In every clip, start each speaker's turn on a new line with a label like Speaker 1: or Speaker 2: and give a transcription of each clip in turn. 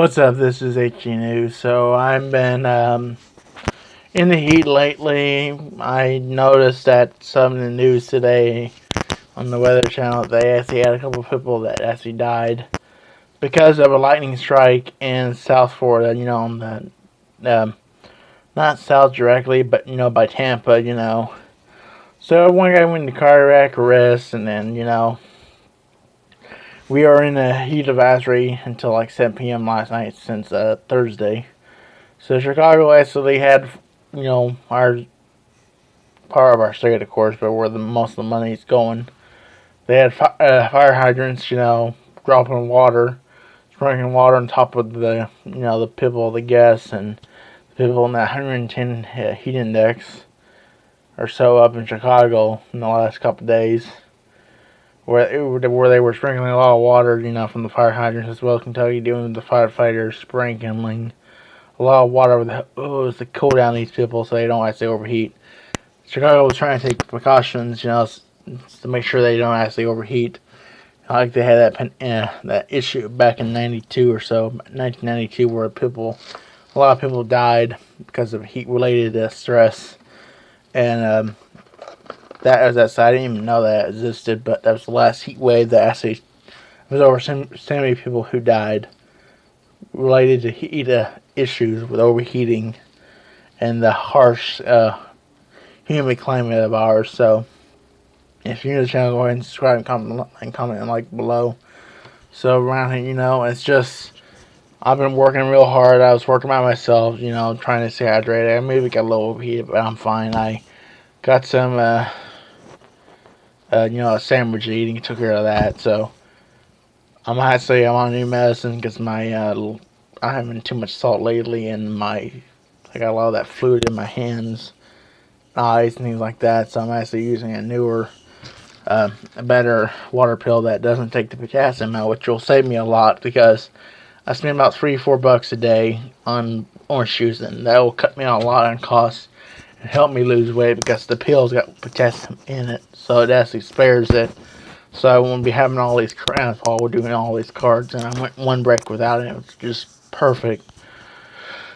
Speaker 1: What's up? This is HG News. So I've been um, in the heat lately. I noticed that some of the news today on the Weather Channel they actually had a couple of people that actually died because of a lightning strike in South Florida. You know, the um, not south directly, but you know by Tampa. You know, so one guy went into cardiac arrest, and then you know we are in a heat advisory until like 7 p.m. last night since uh, Thursday. So Chicago actually had, you know, our part of our state, of course, but where the most of the money is going. They had fi uh, fire hydrants, you know, dropping water, sprinkling water on top of the, you know, the people, the guests, and the people in that 110 uh, heat index or so up in Chicago in the last couple days where where they were sprinkling a lot of water, you know, from the fire hydrants as well as Kentucky doing the firefighters sprinkling a lot of water over the oh, to cool down these people so they don't actually overheat. Chicago was trying to take precautions, you know, to make sure they don't actually overheat. Like they had that uh, that issue back in '92 or so, 1992, where people, a lot of people died because of heat-related uh, stress, and um, that was that side. I didn't even know that existed, but that was the last heat wave that actually there was over so, many people who died related to heat uh, issues with overheating and the harsh uh, humid climate of ours. So, if you're new to the channel, go ahead and subscribe and comment and comment and like below. So around here, you know, it's just I've been working real hard. I was working by myself, you know, trying to stay hydrated. I maybe got a little overheated, but I'm fine. I got some. Uh, uh, you know, a sandwich eating took care of that. So I'm actually I'm on new medicine because my uh, I haven't too much salt lately, and my I got a lot of that fluid in my hands, eyes, and things like that. So I'm actually using a newer, uh, a better water pill that doesn't take the potassium out, which will save me a lot because I spend about three four bucks a day on orange juice, and that will cut me out a lot on costs help me lose weight because the pill's got potassium in it, so it actually spares it. So I won't be having all these crowns while we're doing all these cards, and I went one break without it. It was just perfect.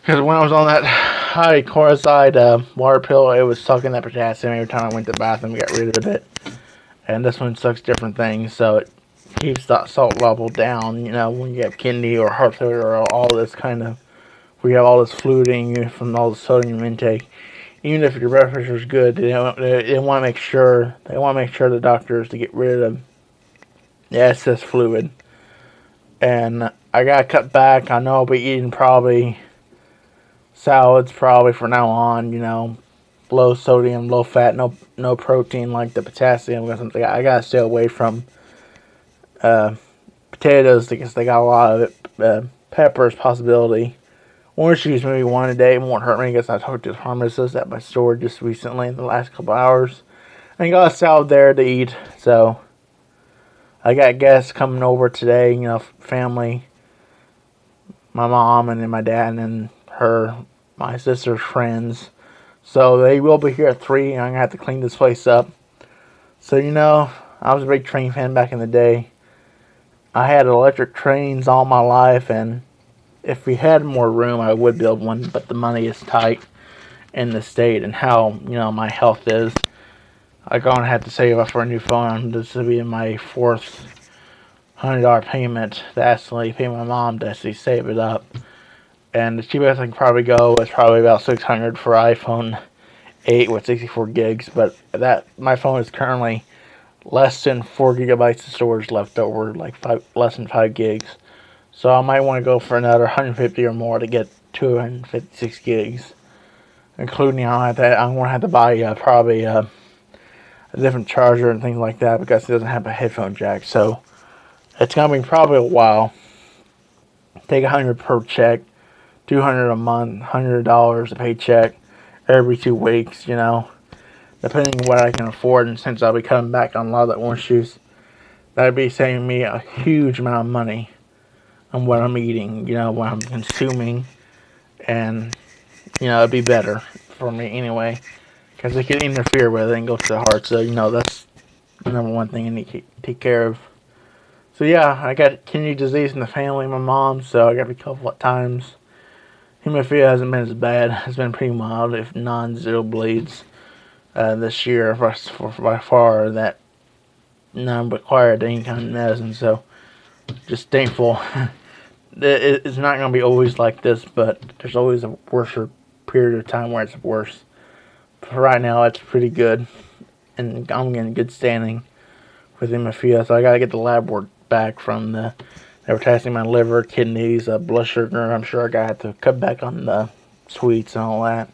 Speaker 1: Because when I was on that high chloride uh, water pill, it was sucking that potassium every time I went to the bathroom got rid of it. And this one sucks different things, so it keeps that salt level down, you know, when you have kidney or heart failure or all this kind of, we have all this fluiding from all the sodium intake even if your pressure is good, they, they, they want to make sure they want to make sure the doctors to get rid of the excess fluid. And I got to cut back. I know I'll be eating probably salads probably from now on. You know, low sodium, low fat, no no protein like the potassium or something. I gotta stay away from uh, potatoes because they got a lot of it. Uh, peppers possibility Orange juice maybe one a day won't hurt me because I talked to the pharmacist at my store just recently in the last couple hours. I got a salad there to eat, so I got guests coming over today, you know, family. My mom and then my dad and then her, my sister's friends. So they will be here at 3 and I'm going to have to clean this place up. So, you know, I was a big train fan back in the day. I had electric trains all my life and if we had more room, I would build one, but the money is tight in the state and how, you know, my health is. I'm going to have to save up for a new phone. This will be my fourth $100 payment to actually pay my mom to actually save it up. And the cheapest I can probably go is probably about 600 for iPhone 8 with 64 gigs. But that my phone is currently less than 4 gigabytes of storage left over, like five, less than 5 gigs. So I might want to go for another 150 or more to get 256 gigs. Including I have to, I'm going to have to buy uh, probably uh, a different charger and things like that because it doesn't have a headphone jack. So it's going to be probably a while. Take 100 per check, 200 a month, $100 a paycheck every two weeks, you know. Depending on what I can afford and since I'll be coming back on a lot of that orange juice, that'd be saving me a huge amount of money on what I'm eating, you know, what I'm consuming, and, you know, it'd be better for me anyway, because it could interfere with it and go to the heart, so, you know, that's the number one thing I need to take care of. So yeah, I got kidney disease in the family, my mom, so I got a couple of times. Hemophilia hasn't been as bad. It's been pretty mild, if non-zero bleeds uh, this year for, for, by far that none required any kind of medicine. So just thankful. it's not going to be always like this, but there's always a worse period of time where it's worse. For right now, it's pretty good, and I'm getting good standing with hemophilia. So I got to get the lab work back from the. They were testing my liver, kidneys, uh, blood sugar. I'm sure I got to cut back on the sweets and all that.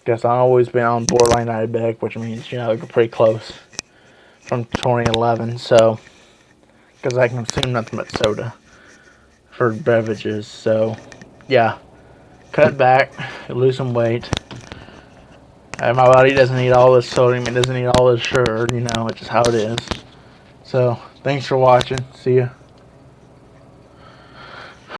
Speaker 1: Because I've always been on borderline diabetic, which means, you know, you're pretty close from 2011. So, because I can consume nothing but soda for beverages. So, yeah, cut back, lose some weight. And my body doesn't need all this sodium, it doesn't need all this sugar, you know, it's just how it is. So, thanks for watching. See ya.